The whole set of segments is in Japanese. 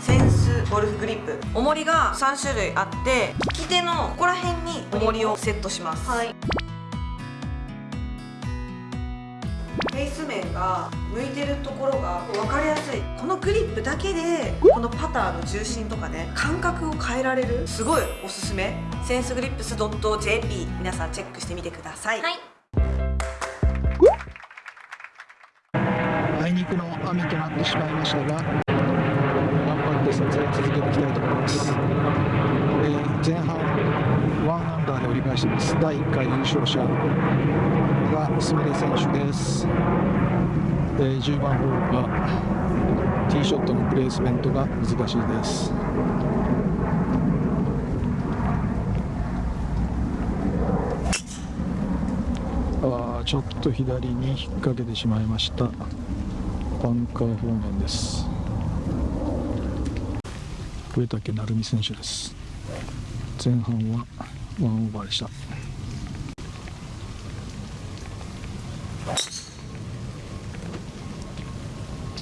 センスゴルフグリップ。重りが3種類あって利き手のここら辺に重りをセットします。はい。フェイス面が向いてるところが分かりやすい。このグリップだけでこのパターの重心とかね感覚を変えられるすごいおすすめ。センスグリップス .jp 皆さんチェックしてみてください、はい。あいにくの雨となってしまいましたが頑張って撮影続けていきたいと思います、えー前半1アンダーで折り返しています。第1回優勝者がすみれ選手です、えー10番ホールはティーショットのプレースメントが難しいです。あちょっと左に引っ掛けてしまいました。バンカー方面です。上竹成美選手です。前半はワンオーバーでした。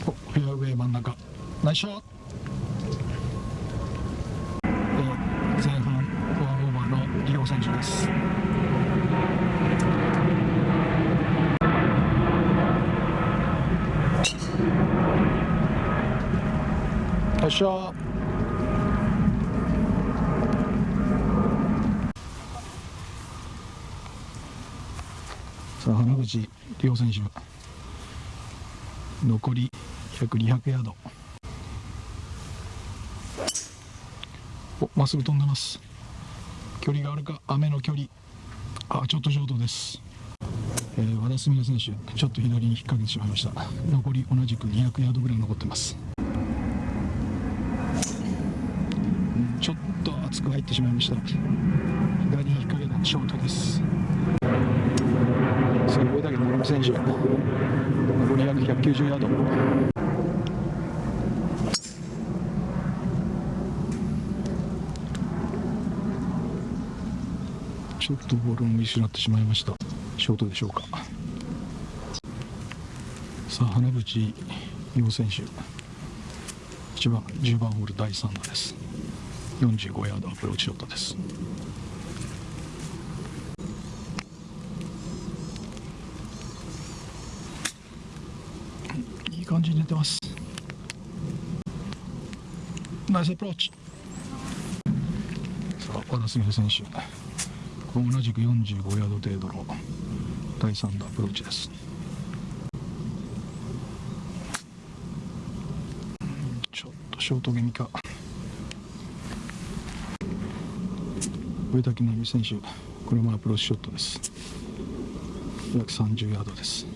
フェアウェイ真ん中。ナイスショット。えー前半ワンオーバーのリオ選手です。よっしゃさあ浜口亮選手。残り約200ヤード。おまっすぐ飛んでます。距離があるか雨の距離。あちょっとショートです、えー和田純也選手ちょっと左に引っ掛けてしまいました。残り同じく200ヤードぐらい残ってます。ちょっと厚く入ってしまいました。左に引っ掛けたショートです。すごいだけど村上選手残り約190ヤード。ちょっとボールを見失ってしまいました。ショートでしょうか。さあ花淵陽選手。1番10番ホール第3打です。45ヤードアプローチショットです。感じに出てます。ナイスアプローチ。さあ和田純選手。同じく45ヤード程度の第3打アプローチです。ちょっとショート気味か。上竹成美選手これもアプローチショットです。約30ヤードです。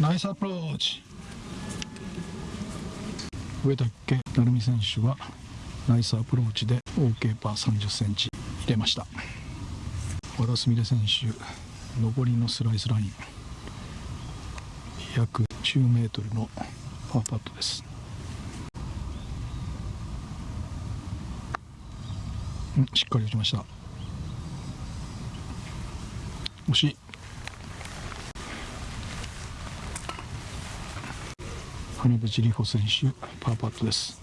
ナイスアプローチ上竹成美選手はナイスアプローチで OK パー30センチ入れました。和田純選手上りのスライスライン。約10メートルのパーパットです。んしっかり打ちました。惜しい。花淵里穂選手パーパットです。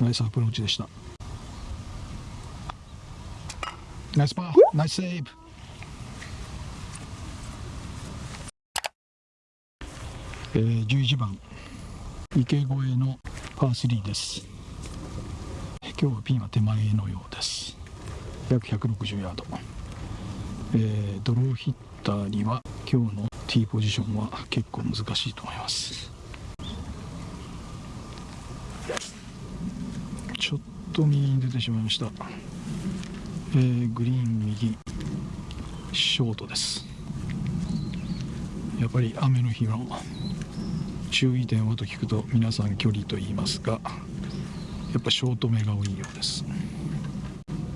ナイスアプローチでした。ナイスパーナイスセーブ。えー、11番。池越えのパー3です。今日はピンは手前のようです。約160ヤード、えードローヒッターには今日のティーポジションは結構難しいと思います。ちょっと右に出てしまいました、えーグリーン右ショートです。やっぱり雨の日の注意点はと聞くと皆さん距離と言いますがやっぱショート目が多いようです。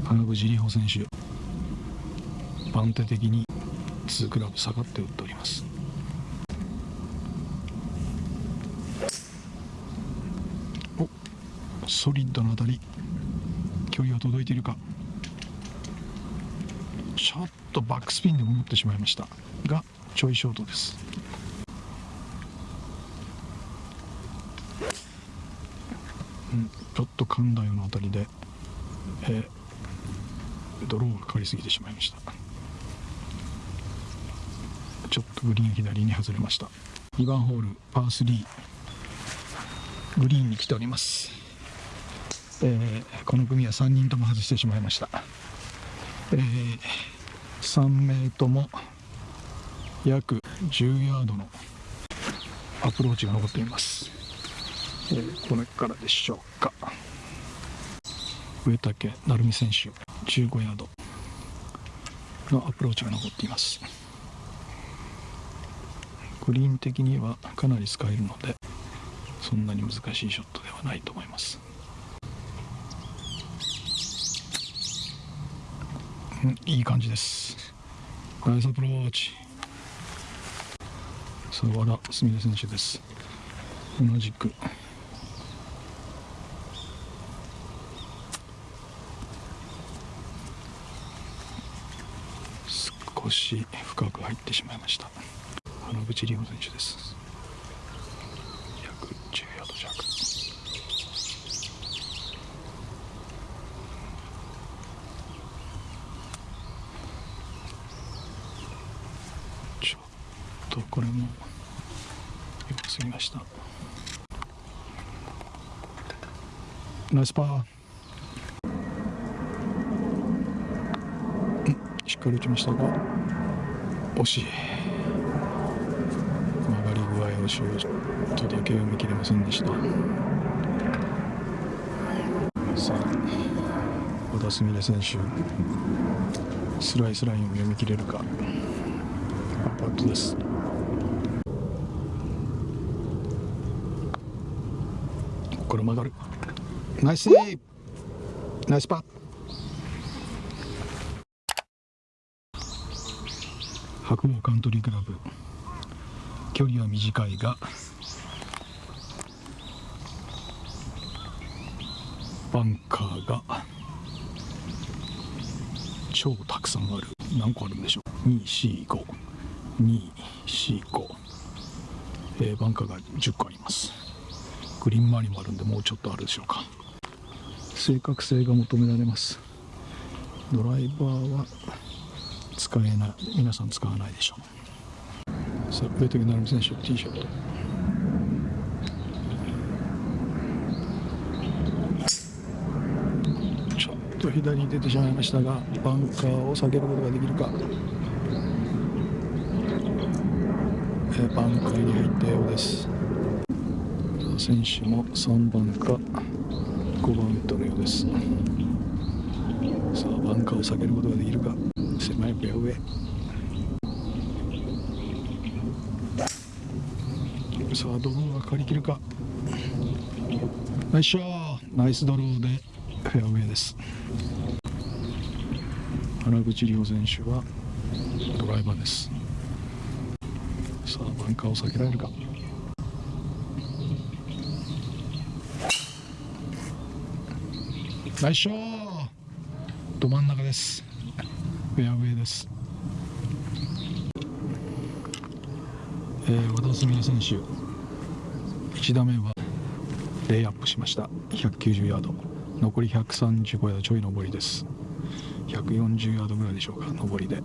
花口里穂選手番手的に2クラブ下がって打っております。ソリッドな当たり距離は届いているか。ちょっとバックスピンでも持ってしまいました。がちょいショートです。うんちょっと噛んだようなあたりで、えードローがかかりすぎてしまいました。ちょっとグリーン左に外れました。2番ホールパー3グリーンに来ております、えーこの組は3人とも外してしまいました、えー3名とも約10ヤードのアプローチが残っています、えーこれからでしょうか。上竹成美選手15ヤードのアプローチが残っています。グリーン的にはかなり使えるのでそんなに難しいショットではないと思いますうんいい感じです。ナイスアプローチ。さあ和田すみれ選手です。同じく。少し深く入ってしまいました。原口里穂選手です。約10ヤード弱。ちょとこれも良すぎました。ナイスパー。しっかり打ちましたが惜しい。曲がり具合をしようちょっとだけ読み切れませんでした。さあ小田すみれ選手スライスラインを読み切れるか。パットですここから曲がる。ナイスナイスパッ白鵬カントリークラブ距離は短いが。バンカーが。超たくさんある。何個あるんでしょう？245 245えーバンカーが10個ありますグリーン周りもあるんでもうちょっとあるでしょうか正確性が求められますドライバーは使えない皆さん使わないでしょうさあ上竹成美選手ティーショットちょっと左に出てしまいましたがバンカーを避けることができるかえーバンカーに入ったようです。選手も3番か5番ウッドのようです。さあバンカーを避けることができるか。狭いフェアウェイ。さあドローがかりきるか。ナイスショー。ナイスドローでフェアウェイです。原口里穂選手はドライバーです。さあバンカーを避けられるかナイスショーど真ん中ですフェアウェイです。えー、和田純也選手、1打目はレイアップしました。190ヤード。残り135ヤードちょい上りです。140ヤードぐらいでしょうか、上りで。う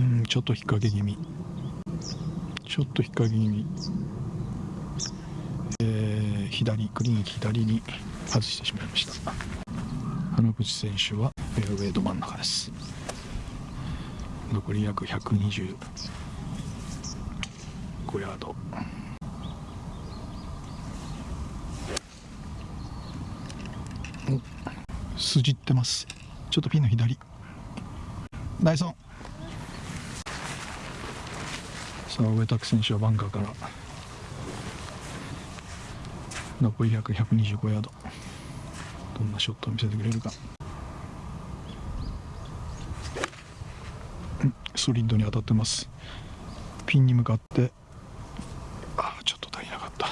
ん、ちょっと引っ掛け気味。ちょっと引っ掛け気味。えー、左、グリーン左に外してしまいました。花口選手はフェアウェイど真ん中です。残り約125ヤード。筋ってます。ちょっとピンの左。ナイスオン。さあ上拓選手はバンカーから。残り約125ヤード。どんなショットを見せてくれるか。ソリッドに当たってます。ピンに向かって。ああちょっと足りなかった。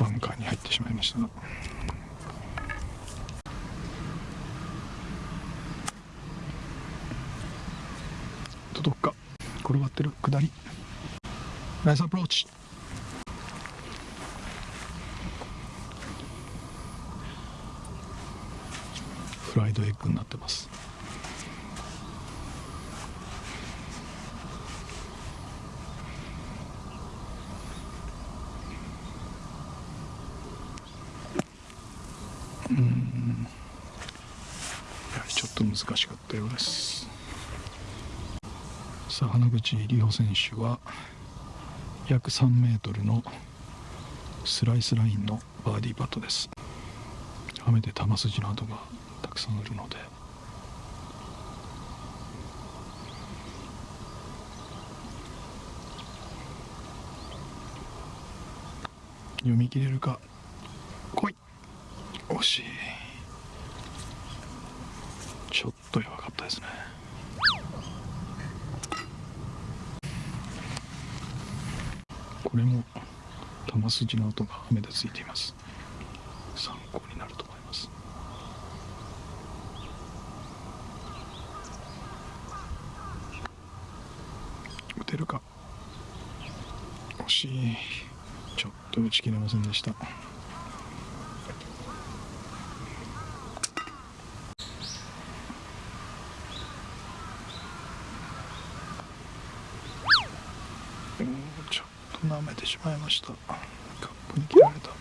バンカーに入ってしまいましたが転がってる下り。ナイスアプローチフライドエッグになってます。うん。やはりちょっと難しかったようです。さ花口里穂選手は約3メートルのスライスラインのバーディーパットです。雨で球筋の跡がたくさんあるので。読み切れるか。来い。惜しい。ちょっと弱かったですね。これも球筋の跡が目でついています。参考になると思います。打てるか？惜しい。ちょっと打ち切れませんでしたちょっと舐めてしまいました。カップに切られた。